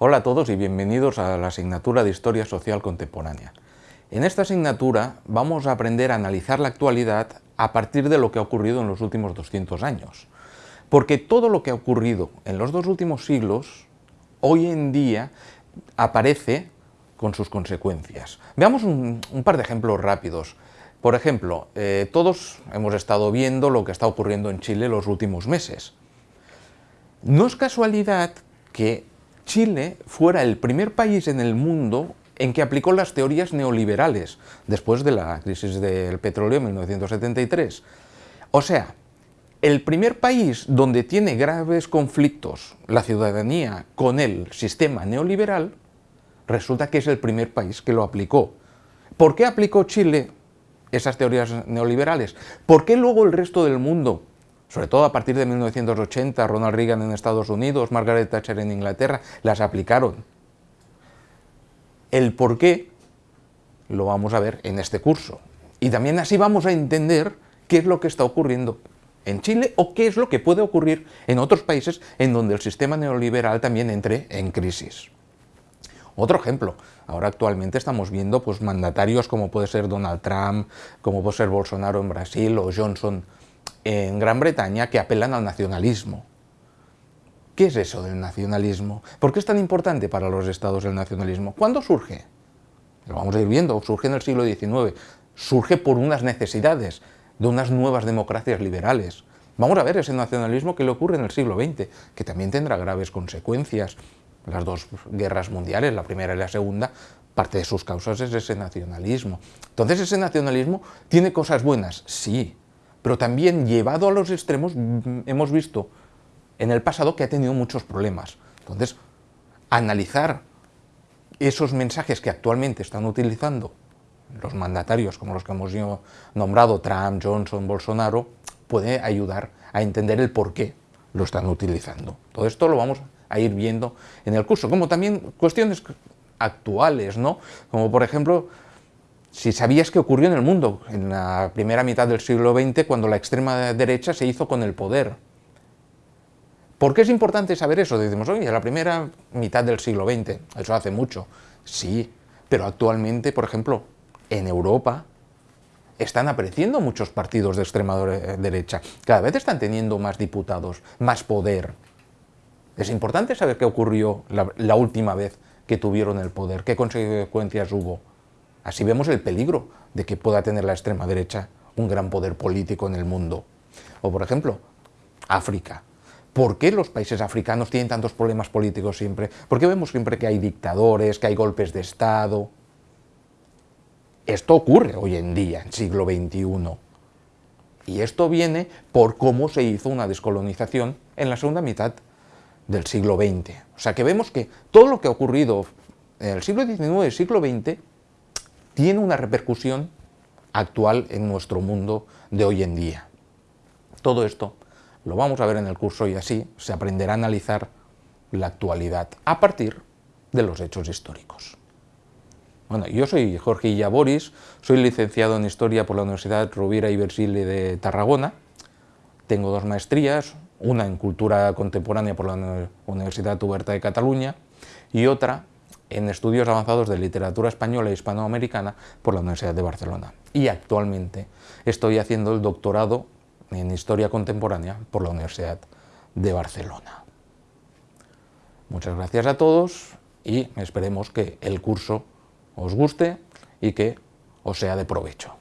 Hola a todos y bienvenidos a la asignatura de Historia Social Contemporánea. En esta asignatura vamos a aprender a analizar la actualidad a partir de lo que ha ocurrido en los últimos 200 años. Porque todo lo que ha ocurrido en los dos últimos siglos, hoy en día aparece con sus consecuencias. Veamos un, par de ejemplos rápidos. Por ejemplo, eh, todos hemos estado viendo lo que está ocurriendo en Chile los últimos meses. No es casualidad que Chile fuera el primer país en el mundo en que aplicó las teorías neoliberales después de la crisis del petróleo en 1973. O sea, el primer país donde tiene graves conflictos la ciudadanía con el sistema neoliberal, resulta que es el primer país que lo aplicó. ¿Por qué aplicó Chile esas teorías neoliberales? ¿Por qué luego el resto del mundo, sobre todo a partir de 1980, Ronald Reagan en Estados Unidos, Margaret Thatcher en Inglaterra, las aplicaron? El por qué lo vamos a ver en este curso. Y también así vamos a entender qué es lo que está ocurriendo en Chile o qué es lo que puede ocurrir en otros países en donde el sistema neoliberal también entre en crisis. Otro ejemplo, ahora actualmente estamos viendo pues, mandatarios como puede ser Donald Trump, como puede ser Bolsonaro en Brasil o Johnson en Gran Bretaña que apelan al nacionalismo. ¿Qué es eso del nacionalismo? ¿Por qué es tan importante para los estados el nacionalismo? ¿Cuándo surge? Lo vamos a ir viendo, surge en el siglo XIX, surge por unas necesidades de unas nuevas democracias liberales. Vamos a ver ese nacionalismo que le ocurre en el siglo XX, que también tendrá graves consecuencias las dos guerras mundiales, la primera y la segunda, parte de sus causas es ese nacionalismo. Entonces ese nacionalismo tiene cosas buenas, sí, pero también llevado a los extremos mm, hemos visto en el pasado que ha tenido muchos problemas. Entonces, analizar esos mensajes que actualmente están utilizando los mandatarios como los que hemos nombrado, Trump, Johnson, Bolsonaro, puede ayudar a entender el por qué lo están utilizando. Todo esto lo vamos a ir viendo en el curso, como también cuestiones actuales, ¿no? Como por ejemplo, si sabías qué ocurrió en el mundo en la primera mitad del siglo XX cuando la extrema derecha se hizo con el poder. ¿Por qué es importante saber eso? Decimos, oye, la primera mitad del siglo XX, eso hace mucho. Sí, pero actualmente, por ejemplo, en Europa están apareciendo muchos partidos de extrema derecha. Cada vez están teniendo más diputados, más poder. Es importante saber qué ocurrió la, última vez que tuvieron el poder, qué consecuencias hubo. Así vemos el peligro de que pueda tener la extrema derecha un gran poder político en el mundo. O por ejemplo, África. ¿Por qué los países africanos tienen tantos problemas políticos siempre? ¿Por qué vemos siempre que hay dictadores, que hay golpes de Estado? Esto ocurre hoy en día, en siglo XXI. Y esto viene por cómo se hizo una descolonización en la segunda mitad del siglo XX. O sea que vemos que todo lo que ha ocurrido en el siglo XIX y el siglo XX tiene una repercusión actual en nuestro mundo de hoy en día. Todo esto lo vamos a ver en el curso y así se aprenderá a analizar la actualidad a partir de los hechos históricos. Bueno, yo soy Jorge Illaboris, soy licenciado en Historia por la Universidad Rovira y Virgili de Tarragona, tengo dos maestrías, una en Cultura Contemporánea por la Universidad Huberta de Cataluña y otra en Estudios Avanzados de Literatura Española e Hispanoamericana por la Universidad de Barcelona. Y actualmente estoy haciendo el doctorado en Historia Contemporánea por la Universidad de Barcelona. Muchas gracias a todos y esperemos que el curso os guste y que os sea de provecho.